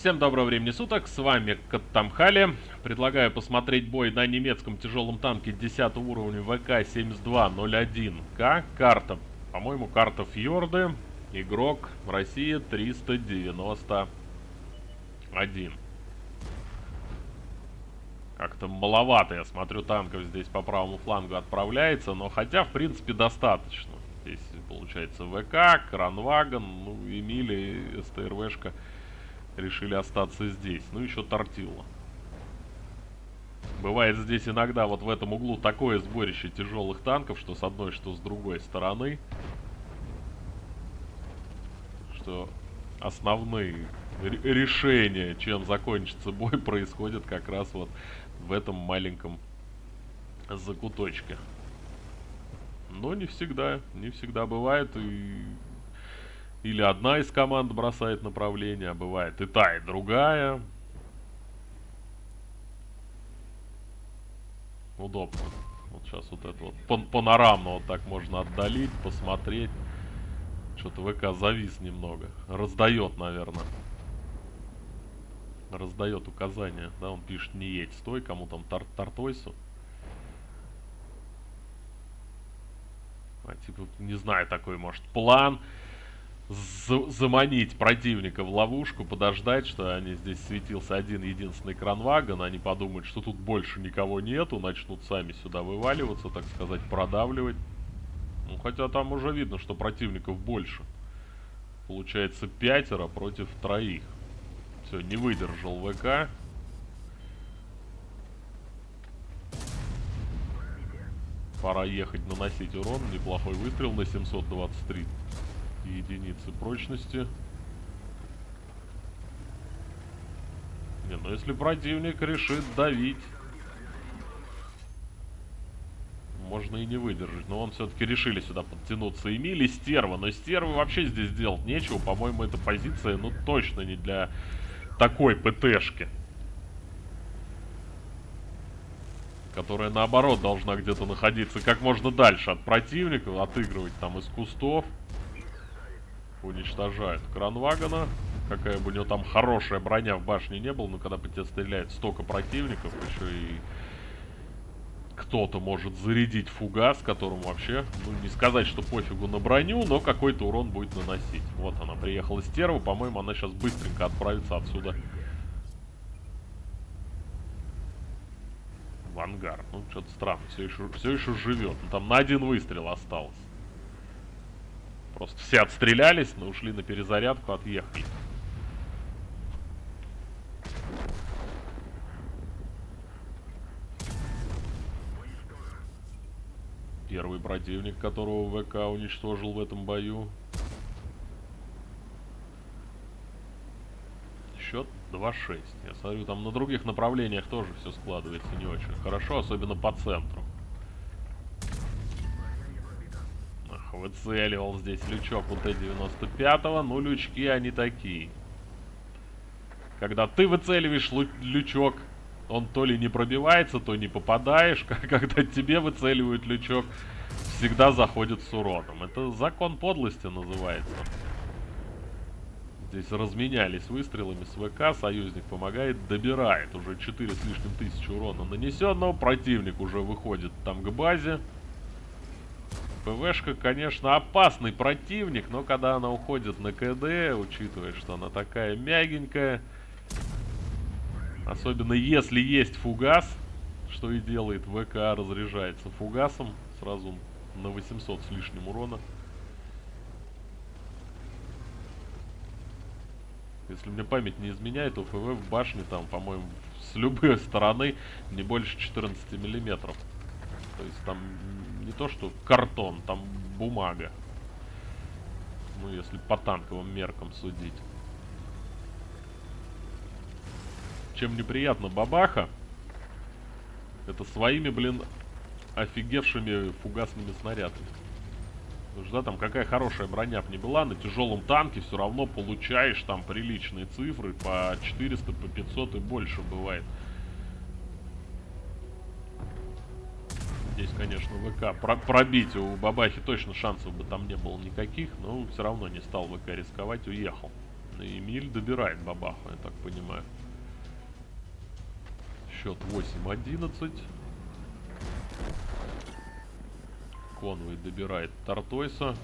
Всем доброго времени суток, с вами Каттамхали. Предлагаю посмотреть бой на немецком тяжелом танке 10 уровня ВК-7201К. Карта, по-моему, карта Фьорды. Игрок Россия 391. Как-то маловато, я смотрю, танков здесь по правому флангу отправляется, но хотя, в принципе, достаточно. Здесь получается ВК, Кранваген, ну, Эмили, СТРВшка решили остаться здесь. Ну, еще Тортилла. Бывает здесь иногда вот в этом углу такое сборище тяжелых танков, что с одной, что с другой стороны. Что основные решения, чем закончится бой, происходят как раз вот в этом маленьком закуточке. Но не всегда, не всегда бывает и или одна из команд бросает направление, а бывает и та, и другая. Удобно. Вот сейчас вот это вот пан панорамно вот так можно отдалить, посмотреть. Что-то ВК завис немного. Раздает, наверное. Раздает указания. Да, он пишет не едь, стой, кому там тар Тартойсу. А, типа, не знаю, такой, может, план заманить противника в ловушку, подождать, что они здесь светился один единственный кранвагон, они подумают, что тут больше никого нету, начнут сами сюда вываливаться, так сказать, продавливать. Ну, хотя там уже видно, что противников больше. Получается пятеро против троих. Все, не выдержал ВК. Пора ехать наносить урон. Неплохой выстрел на 723 единицы прочности. Не, ну если противник решит давить, можно и не выдержать. Но он все-таки решили сюда подтянуться. Эмили стерва. Но стервы вообще здесь делать нечего. По-моему, эта позиция, ну, точно не для такой ПТшки. Которая, наоборот, должна где-то находиться как можно дальше от противников. Отыгрывать там из кустов уничтожают кранвагона. Какая бы у него там хорошая броня в башне не было, но когда по тебе стреляет столько противников, еще и кто-то может зарядить фугас, которому вообще, ну не сказать, что пофигу на броню, но какой-то урон будет наносить. Вот она приехала стерва, по-моему, она сейчас быстренько отправится отсюда в ангар. Ну, что-то странно, все еще, все еще живет. Ну, там на один выстрел осталось. Просто все отстрелялись, но ушли на перезарядку, отъехали. Первый противник, которого ВК уничтожил в этом бою. Счет 2-6. Я смотрю, там на других направлениях тоже все складывается не очень хорошо, особенно по центру. Выцеливал здесь лючок у Т-95, ну лючки они такие. Когда ты выцеливаешь лючок, он то ли не пробивается, то не попадаешь. Когда тебе выцеливают лючок, всегда заходит с уроном. Это закон подлости называется. Здесь разменялись выстрелами с ВК, союзник помогает, добирает уже 4 с лишним тысячи урона нанесенного, противник уже выходит там к базе. ПВшка, конечно, опасный противник, но когда она уходит на КД, учитывая, что она такая мягенькая, особенно если есть фугас, что и делает ВК, разряжается фугасом, сразу на 800 с лишним урона. Если мне память не изменяет, то ФВ в башне там, по-моему, с любой стороны не больше 14 миллиметров. То есть там не то что картон, там бумага. Ну, если по танковым меркам судить. Чем неприятно бабаха, это своими, блин, офигевшими фугасными снарядами. Потому что, да, там какая хорошая броня бы не была, на тяжелом танке все равно получаешь там приличные цифры, по 400, по 500 и больше бывает. Здесь, конечно, ВК про пробить у Бабахи точно шансов бы там не было никаких, но все равно не стал ВК рисковать, уехал. Эмиль добирает бабаху, я так понимаю. Счет 8-11. Конвой добирает Тартойса.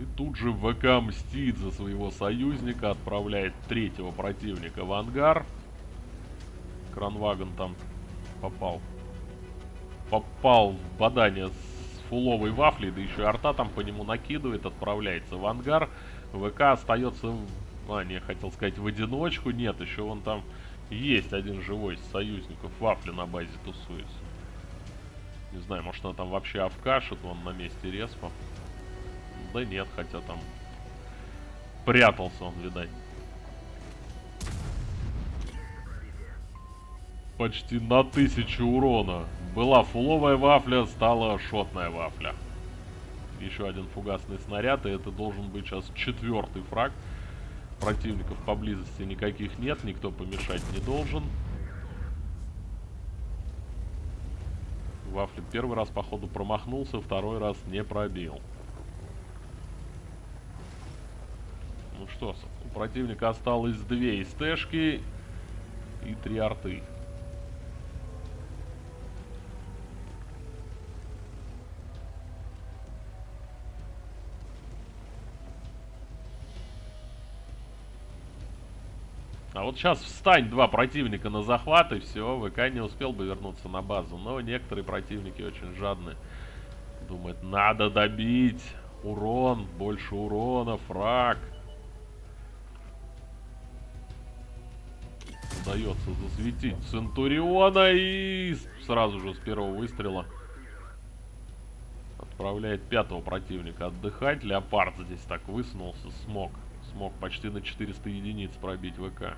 И тут же ВК мстит за своего союзника, отправляет третьего противника в ангар. Кранваген там попал. Попал в бадание с фуловой вафлей, да еще и арта там по нему накидывает, отправляется в ангар. ВК остается, а, не, хотел сказать, в одиночку. Нет, еще вон там есть один живой из союзников. Вафли на базе тусуется. Не знаю, может она там вообще авкашит, вон на месте респа. Да нет, хотя там прятался он, видать. Почти на тысячу урона. Была фуловая вафля, стала шотная вафля. Еще один фугасный снаряд, и это должен быть сейчас четвертый фраг. Противников поблизости никаких нет, никто помешать не должен. Вафли первый раз, походу, промахнулся, второй раз не пробил. Ну что, у противника осталось две СТшки и три арты. А вот сейчас встань два противника на захват и все, ВК не успел бы вернуться на базу. Но некоторые противники очень жадны. Думают, надо добить. Урон, больше урона, фраг. Удается засветить Центуриона и сразу же с первого выстрела отправляет пятого противника отдыхать. Леопард здесь так высунулся, смог смог почти на 400 единиц пробить ВК.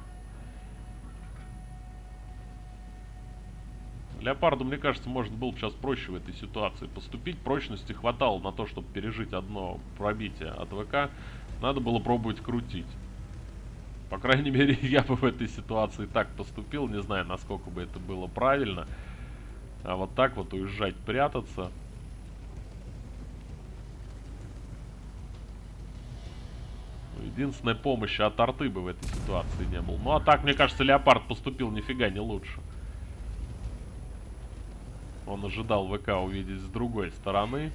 Леопарду, мне кажется, может было бы сейчас проще в этой ситуации поступить. Прочности хватало на то, чтобы пережить одно пробитие от ВК. Надо было пробовать крутить. По крайней мере, я бы в этой ситуации так поступил. Не знаю, насколько бы это было правильно. А вот так вот уезжать, прятаться... Единственная помощь от арты бы в этой ситуации не было. Ну а так, мне кажется, Леопард поступил нифига не лучше. Он ожидал ВК увидеть с другой стороны.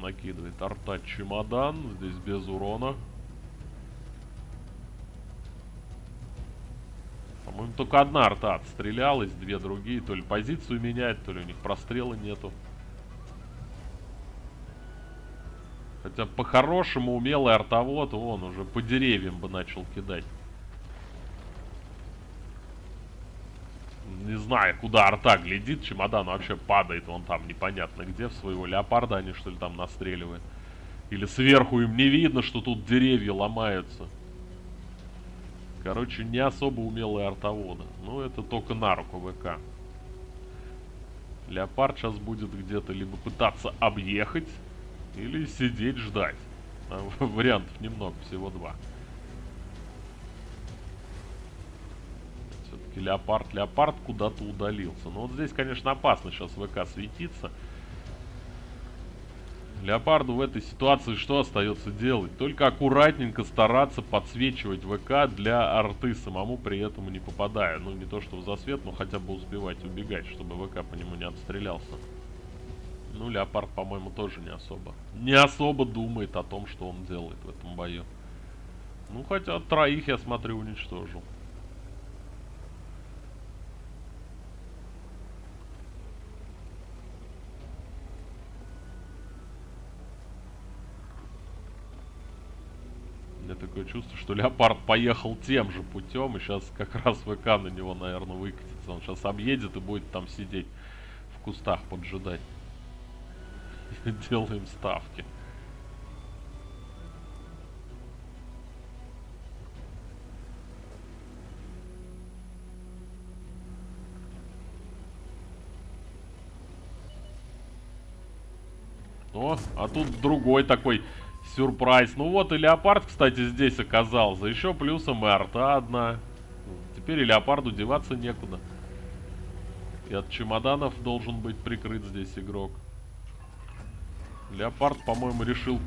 Накидывает арта чемодан. Здесь без урона. По-моему, только одна арта отстрелялась, две другие. То ли позицию меняет, то ли у них прострела нету. Хотя по-хорошему умелый артовод, он уже по деревьям бы начал кидать. Не знаю, куда арта глядит, чемодан вообще падает, он там непонятно где, в своего леопарда они что ли там настреливают. Или сверху им не видно, что тут деревья ломаются. Короче, не особо умелые артоводы. Ну, это только на руку ВК. Леопард сейчас будет где-то либо пытаться объехать, или сидеть ждать. вариантов немного, всего два. Все-таки леопард, леопард куда-то удалился. Но вот здесь, конечно, опасно сейчас ВК светиться. Леопарду в этой ситуации что остается делать? Только аккуратненько стараться подсвечивать ВК для арты, самому при этом не попадая. Ну, не то что в засвет, но хотя бы успевать убегать, чтобы ВК по нему не отстрелялся. Ну, Леопард, по-моему, тоже не особо. Не особо думает о том, что он делает в этом бою. Ну, хотя троих, я смотрю, уничтожил. У такое чувство, что Леопард поехал тем же путем, и сейчас как раз ВК на него, наверное, выкатится. Он сейчас объедет и будет там сидеть в кустах поджидать. делаем ставки. О, а тут другой такой сюрприз. Ну вот и леопард, кстати, здесь оказался. Еще плюсом и арта одна. Теперь и леопарду деваться некуда. И от чемоданов должен быть прикрыт здесь игрок. Леопард, по-моему, решил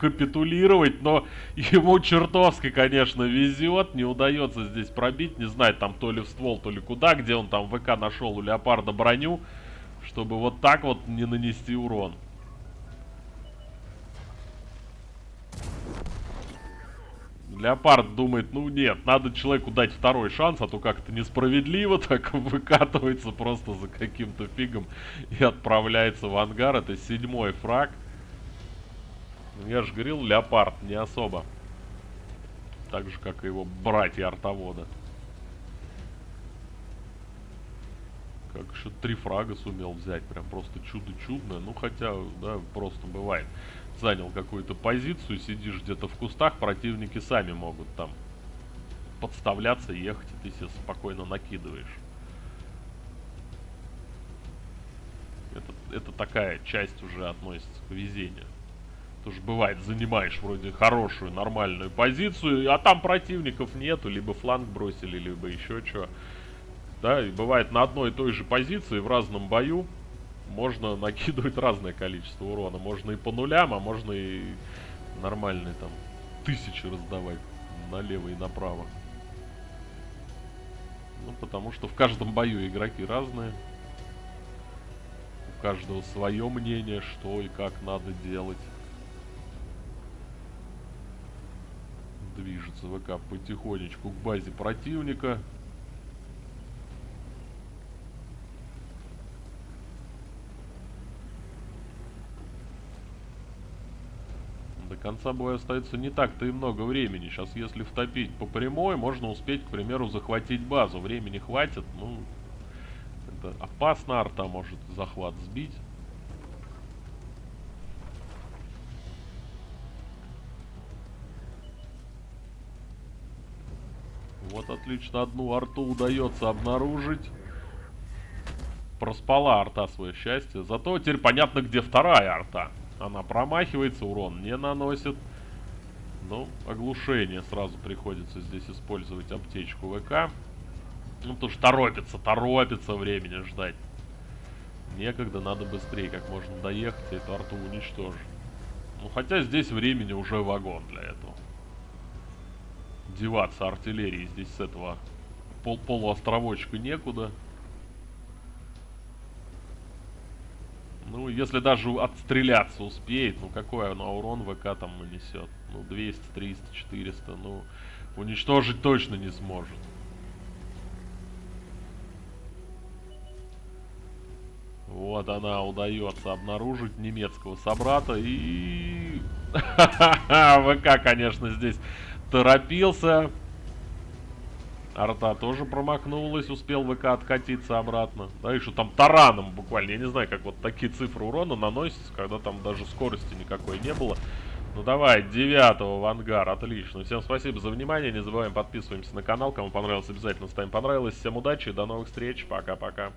капитулировать, но ему чертовски, конечно, везет. Не удается здесь пробить. Не знаю, там то ли в ствол, то ли куда, где он там ВК нашел у Леопарда броню, чтобы вот так вот не нанести урон. Леопард думает, ну нет, надо человеку дать второй шанс, а то как-то несправедливо так выкатывается просто за каким-то фигом и отправляется в ангар. Это седьмой фраг. Ну, я же говорил, Леопард не особо. Так же, как и его братья артовода. Как еще три фрага сумел взять. Прям просто чудо-чудное. Ну, хотя, да, просто бывает. Занял какую-то позицию, сидишь где-то в кустах, противники сами могут там подставляться, ехать, и ты себе спокойно накидываешь. Это, это такая часть уже относится к везению. Тоже бывает, занимаешь вроде хорошую, нормальную позицию, а там противников нету, либо фланг бросили, либо еще что. Да, и бывает на одной и той же позиции в разном бою можно накидывать разное количество урона. Можно и по нулям, а можно и нормальные там тысячи раздавать налево и направо. Ну, потому что в каждом бою игроки разные. У каждого свое мнение, что и как надо делать. Движется ВК потихонечку к базе противника. До конца боя остается не так-то и много времени. Сейчас, если втопить по прямой, можно успеть, к примеру, захватить базу. Времени хватит, ну... Это опасно, арта может захват сбить. Вот отлично, одну арту удается обнаружить. Проспала арта свое счастье. Зато теперь понятно, где вторая арта. Она промахивается, урон не наносит. Ну, оглушение сразу приходится здесь использовать аптечку ВК. Ну, потому что торопится, торопится времени ждать. Некогда, надо быстрее как можно доехать и эту арту уничтожить. Ну, хотя здесь времени уже вагон для этого деваться артиллерии здесь с этого пол полуостровочка некуда. Ну, если даже отстреляться успеет, ну какой она урон ВК там нанесет? Ну, 200, 300, 400, ну, уничтожить точно не сможет. Вот она удается обнаружить немецкого собрата и... ВК, конечно, здесь торопился. Арта тоже промахнулась, успел ВК откатиться обратно. Да, и что там тараном буквально. Я не знаю, как вот такие цифры урона наносятся, когда там даже скорости никакой не было. Ну давай, девятого в ангар, отлично. Всем спасибо за внимание, не забываем подписываемся на канал. Кому понравилось, обязательно ставим понравилось. Всем удачи, до новых встреч, пока-пока.